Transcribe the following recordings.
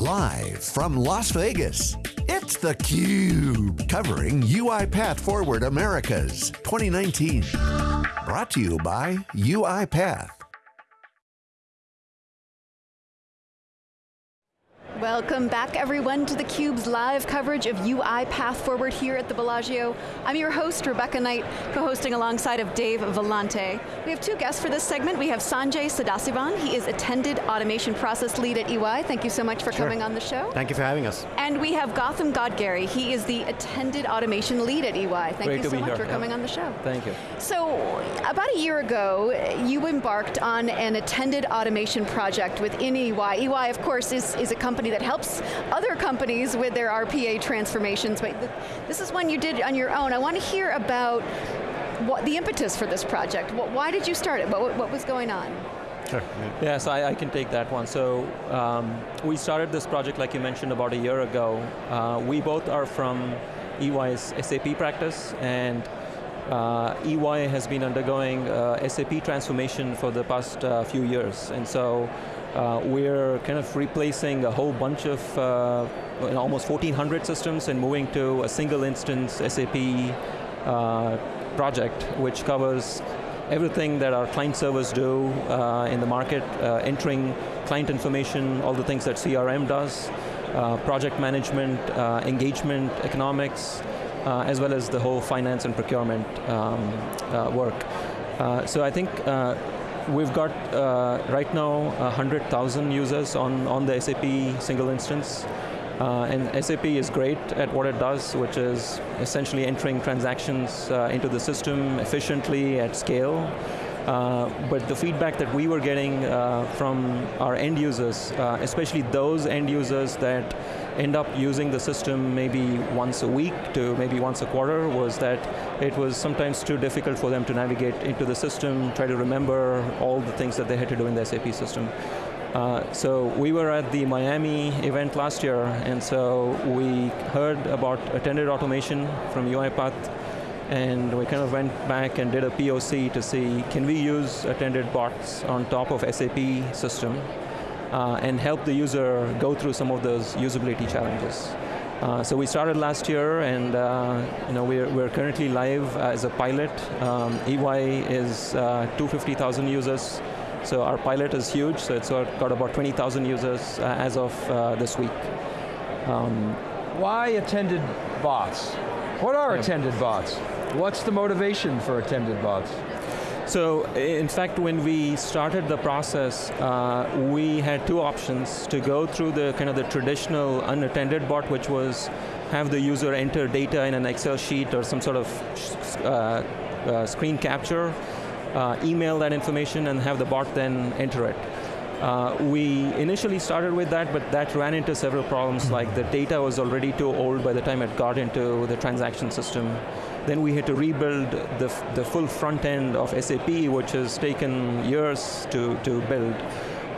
Live from Las Vegas, it's theCUBE, covering UiPath Forward Americas 2019. Brought to you by UiPath. Welcome back everyone to theCUBE's live coverage of UiPath Forward here at the Bellagio. I'm your host, Rebecca Knight, co-hosting alongside of Dave Vellante. We have two guests for this segment. We have Sanjay Sadasivan, he is Attended Automation Process Lead at EY. Thank you so much for sure. coming on the show. Thank you for having us. And we have Gautam Godgary, he is the Attended Automation Lead at EY. Thank Great you so much here. for yeah. coming on the show. Thank you. So, about a year ago, you embarked on an Attended Automation project within EY. EY, of course, is, is a company that helps other companies with their RPA transformations, but this is one you did on your own. I want to hear about what the impetus for this project. Why did you start it? What, what was going on? Sure. Yeah, so I, I, can take that one. So um, we started this project, like you mentioned, about a year ago. Uh, we both are from EY's SAP practice, and uh, EY has been undergoing uh, SAP transformation for the past uh, few years. And so uh, we're kind of replacing a whole bunch of uh, almost 1,400 systems and moving to a single instance SAP uh, project, which covers everything that our client servers do uh, in the market, uh, entering client information, all the things that CRM does, uh, project management, engagement, economics, as well as the whole finance and procurement um, work. so I think We've got uh, right now 100,000 users on, on the SAP single instance. Uh, and SAP is great at what it does, which is essentially entering transactions uh, into the system efficiently at scale. Uh, but the feedback that we were getting uh, from our end users, uh, especially those end users that end up using the system maybe once a week to maybe once a quarter was that it was sometimes too difficult for them to navigate into the system, try to remember all the things that they had to do in the SAP system. Uh, so we were at the Miami event last year, and so we heard about attended automation from UiPath, and we kind of went back and did a POC to see, can we use attended bots on top of SAP system? Uh, and help the user go through some of those usability challenges. Uh, so we started last year and uh, you know, we're, we're currently live as a pilot. Um, EY is uh, 250,000 users, so our pilot is huge, so it's got about 20,000 users uh, as of uh, this week. Um, Why attended bots? What are yeah. attended bots? What's the motivation for attended bots? So in fact, when we started the process, uh, we had two options to go through the kind of the traditional unattended bot, which was have the user enter data in an Excel sheet or some sort of uh, uh, screen capture, uh, email that information and have the bot then enter it. Uh, we initially started with that, but that ran into several problems, like the data was already too old by the time it got into the transaction system. Then we had to rebuild the, the full front end of SAP, which has taken years to, to build.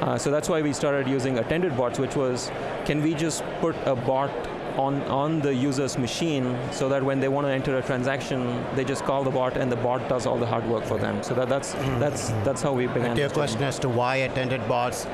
Uh, so that's why we started using attended bots, which was, can we just put a bot on, on the user's machine so that when they want to enter a transaction, they just call the bot and the bot does all the hard work for them. So that, that's, mm -hmm. that's, that's how we began. To your question as to why attended bots,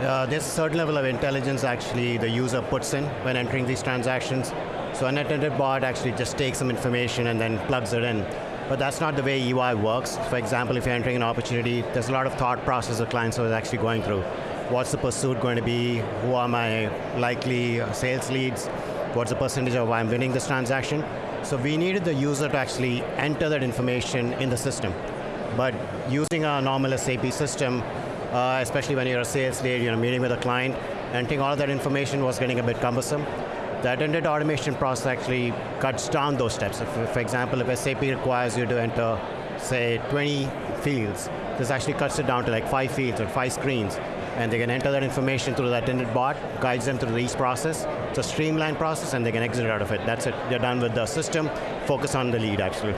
uh, there's a certain level of intelligence actually the user puts in when entering these transactions. So an attended bot actually just takes some information and then plugs it in. But that's not the way UI works. For example, if you're entering an opportunity, there's a lot of thought process the client is actually going through. What's the pursuit going to be? Who are my likely sales leads? What's the percentage of why I'm winning this transaction? So we needed the user to actually enter that information in the system. But using a normal SAP system, uh, especially when you're a sales lead, you're meeting with a client, entering all of that information was getting a bit cumbersome. The attended automation process actually cuts down those steps. If, for example, if SAP requires you to enter, say, 20 fields, this actually cuts it down to like five fields or five screens, and they can enter that information through the attended bot, guides them through the each process. It's a streamlined process, and they can exit out of it. That's it, they're done with the system, focus on the lead, actually.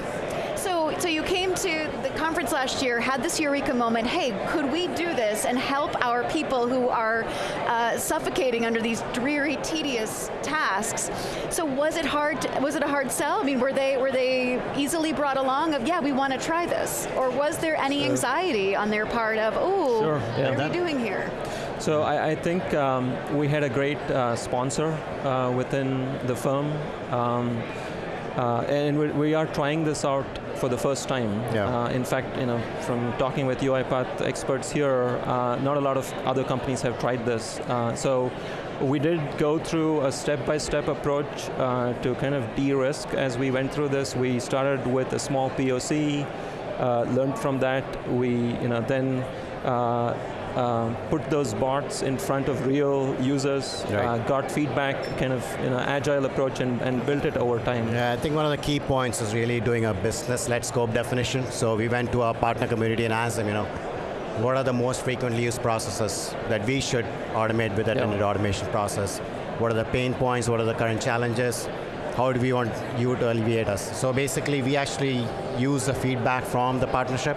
So so you came to conference last year, had this eureka moment, hey, could we do this and help our people who are uh, suffocating under these dreary, tedious tasks? So was it hard, to, was it a hard sell? I mean, were they, were they easily brought along of, yeah, we want to try this? Or was there any sure. anxiety on their part of, oh, sure. yeah, what are that, we doing here? So I, I think um, we had a great uh, sponsor uh, within the firm, um, uh, and we, we, are trying this out for the first time. Yeah. Uh, in fact, you know, from talking with UiPath experts here, uh, not a lot of other companies have tried this. Uh, so we did go through a step-by-step -step approach to kind of de-risk as we went through this. We started with a small POC, learned from that. We, you know, then uh, put those bots in front of real users, right. uh, got feedback, kind of you know, agile approach and, and built it over time. Yeah, I think one of the key points is really doing a business-led scope definition. So we went to our partner community and asked them, you know, what are the most frequently used processes that we should automate with that yeah. automation process? What are the pain points? What are the current challenges? How do we want you to alleviate us? So basically, we actually use the feedback from the partnership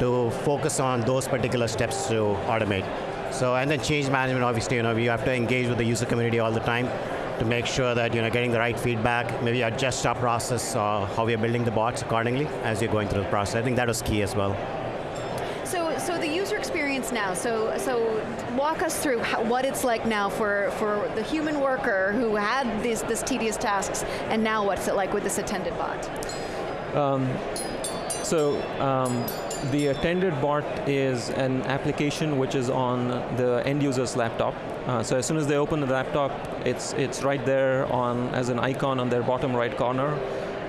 to focus on those particular steps to automate. So, and then change management, obviously, you know, we have to engage with the user community all the time to make sure that you know getting the right feedback, maybe adjust our process or how we are building the bots accordingly as you're going through the process. I think that was key as well. So, so the user experience now. So, so walk us through how, what it's like now for for the human worker who had these this tedious tasks, and now what's it like with this attended bot? Um, so. Um, the attended bot is an application which is on the end user's laptop. Uh, so as soon as they open the laptop, it's, it's right there on as an icon on their bottom right corner.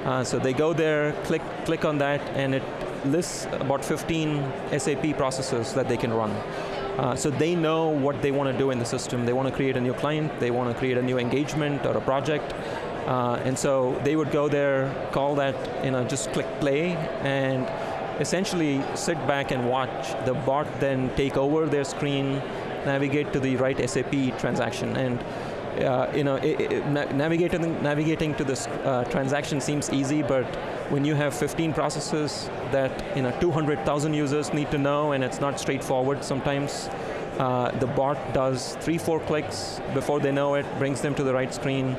Uh, so they go there, click, click on that, and it lists about 15 SAP processes that they can run. Uh, so they know what they want to do in the system. They want to create a new client, they want to create a new engagement or a project, uh, and so they would go there, call that, you know, just click play, and essentially sit back and watch the bot then take over their screen, navigate to the right SAP transaction, and uh, you know, it, it, navigating, navigating to this uh, transaction seems easy, but when you have 15 processes that you know 200,000 users need to know, and it's not straightforward sometimes, uh, the bot does three, four clicks before they know it, brings them to the right screen,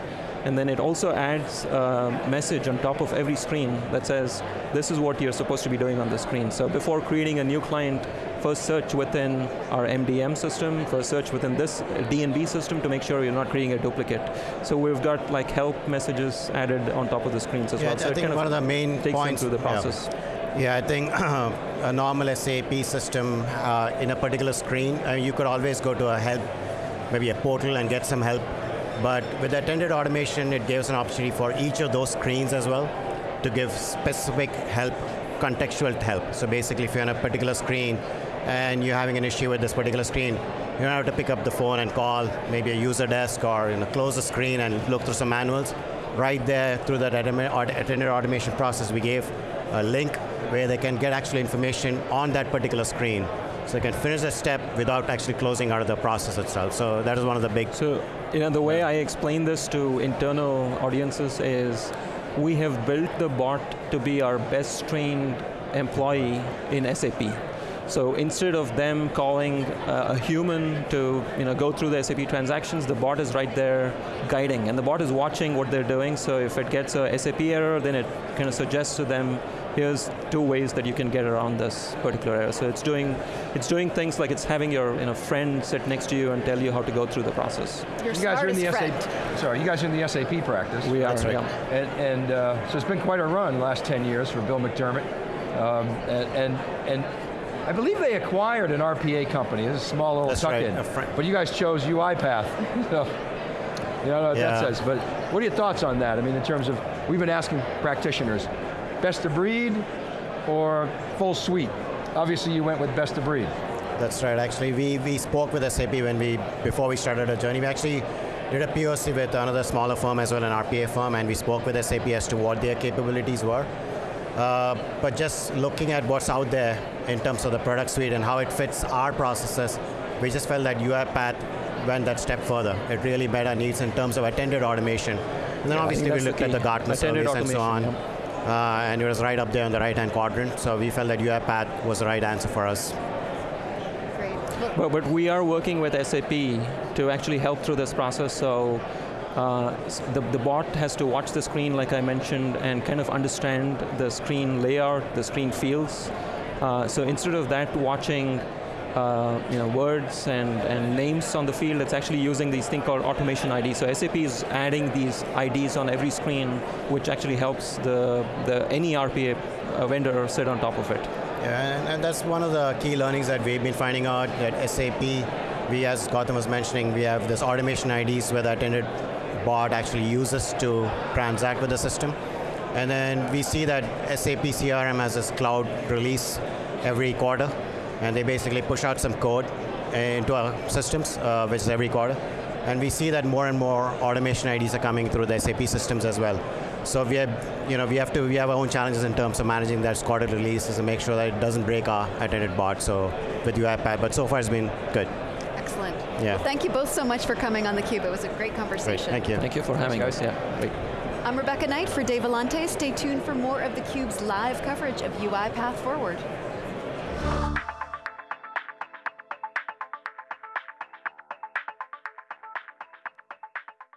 and then it also adds a message on top of every screen that says, this is what you're supposed to be doing on the screen. So before creating a new client, first search within our MDM system, first search within this DNB system to make sure you're not creating a duplicate. So we've got like help messages added on top of the screens as yeah, well. So I think one of, of the main takes points through the process. Yeah. yeah I think a normal SAP system uh, in a particular screen, uh, you could always go to a help, maybe a portal and get some help but with attended automation, it gives an opportunity for each of those screens as well to give specific help, contextual help. So basically, if you're on a particular screen and you're having an issue with this particular screen, you don't have to pick up the phone and call maybe a user desk or you know, close the screen and look through some manuals. Right there, through that attended automation process, we gave a link where they can get actual information on that particular screen. So they can finish the step without actually closing out of the process itself. So that is one of the big... So, you know, the way I explain this to internal audiences is we have built the bot to be our best trained employee in SAP. So instead of them calling uh, a human to you know, go through the SAP transactions, the bot is right there guiding, and the bot is watching what they're doing, so if it gets a SAP error, then it kind of suggests to them, here's two ways that you can get around this particular error. So it's doing, it's doing things like it's having your you know, friend sit next to you and tell you how to go through the process. Your you guys are in the friend. SAP, sorry, you guys are in the SAP practice. We are, right. yeah. And, and uh, so it's been quite a run last 10 years for Bill McDermott. Um, and, and, and I believe they acquired an RPA company. It's a small little tuck-in. Right. But you guys chose UiPath. so, you know what yeah. that says. But what are your thoughts on that? I mean, in terms of, we've been asking practitioners, best of breed or full suite? Obviously you went with best of breed. That's right, actually we, we spoke with SAP when we, before we started our journey. We actually did a POC with another smaller firm as well, an RPA firm, and we spoke with SAP as to what their capabilities were. Uh, but just looking at what's out there in terms of the product suite and how it fits our processes, we just felt that UiPath went that step further. It really met our needs in terms of attended automation. And then yeah, obviously we looked the at the Gartner service and so on. Yeah. Uh, and it was right up there in the right-hand quadrant, so we felt that UiPath was the right answer for us. Great. But, but we are working with SAP to actually help through this process, so uh, the, the bot has to watch the screen, like I mentioned, and kind of understand the screen layout, the screen fields. Uh, so instead of that watching uh, you know, words and, and names on the field, it's actually using these thing called automation ID. So SAP is adding these IDs on every screen, which actually helps the, the any RPA uh, vendor sit on top of it. Yeah, and, and that's one of the key learnings that we've been finding out that SAP, we as Gautam was mentioning, we have this automation IDs where the attended bot actually uses to transact with the system. And then we see that SAP CRM has this cloud release every quarter, and they basically push out some code into our systems, uh, which is every quarter. And we see that more and more automation IDs are coming through the SAP systems as well. So we have, you know, we have to, we have our own challenges in terms of managing that quarter releases to make sure that it doesn't break our attended bot. So with UiPath, but so far it's been good. Excellent. Yeah. Well, thank you both so much for coming on theCUBE. It was a great Great, conversation. thank you. Thank you for having us, yeah, great. I'm Rebecca Knight for Dave Vellante. Stay tuned for more of theCUBE's live coverage of UiPath Forward.